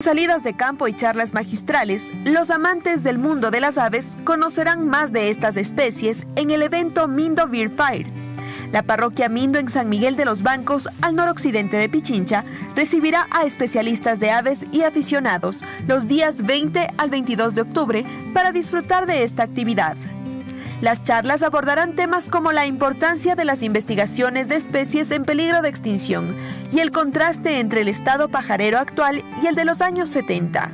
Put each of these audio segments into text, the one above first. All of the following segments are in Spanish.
Salidas de campo y charlas magistrales, los amantes del mundo de las aves conocerán más de estas especies en el evento Mindo Beer Fire. La parroquia Mindo en San Miguel de los Bancos, al noroccidente de Pichincha, recibirá a especialistas de aves y aficionados los días 20 al 22 de octubre para disfrutar de esta actividad. Las charlas abordarán temas como la importancia de las investigaciones de especies en peligro de extinción y el contraste entre el estado pajarero actual y el de los años 70.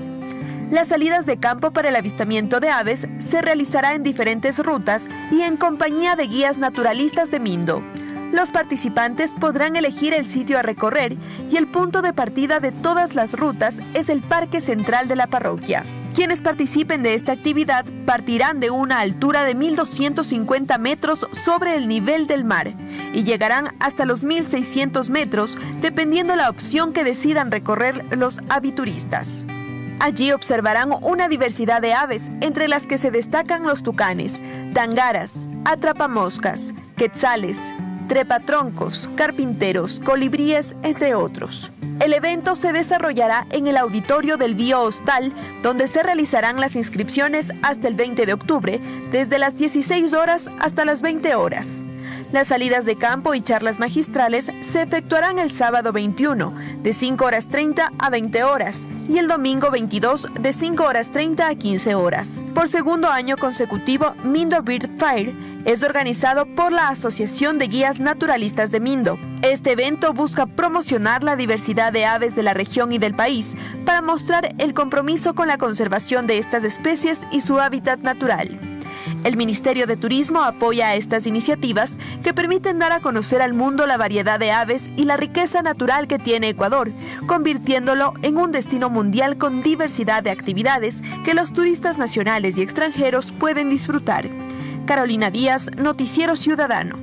Las salidas de campo para el avistamiento de aves se realizará en diferentes rutas y en compañía de guías naturalistas de Mindo. Los participantes podrán elegir el sitio a recorrer y el punto de partida de todas las rutas es el Parque Central de la parroquia. Quienes participen de esta actividad partirán de una altura de 1.250 metros sobre el nivel del mar y llegarán hasta los 1.600 metros dependiendo la opción que decidan recorrer los avituristas. Allí observarán una diversidad de aves, entre las que se destacan los tucanes, tangaras, atrapamoscas, quetzales, trepatroncos, carpinteros, colibríes, entre otros. El evento se desarrollará en el auditorio del Bio Hostal, donde se realizarán las inscripciones hasta el 20 de octubre, desde las 16 horas hasta las 20 horas. Las salidas de campo y charlas magistrales se efectuarán el sábado 21, de 5 horas 30 a 20 horas, y el domingo 22, de 5 horas 30 a 15 horas. Por segundo año consecutivo, Mindo Bird Fire es organizado por la Asociación de Guías Naturalistas de Mindo. Este evento busca promocionar la diversidad de aves de la región y del país para mostrar el compromiso con la conservación de estas especies y su hábitat natural. El Ministerio de Turismo apoya estas iniciativas que permiten dar a conocer al mundo la variedad de aves y la riqueza natural que tiene Ecuador, convirtiéndolo en un destino mundial con diversidad de actividades que los turistas nacionales y extranjeros pueden disfrutar. Carolina Díaz, Noticiero Ciudadano.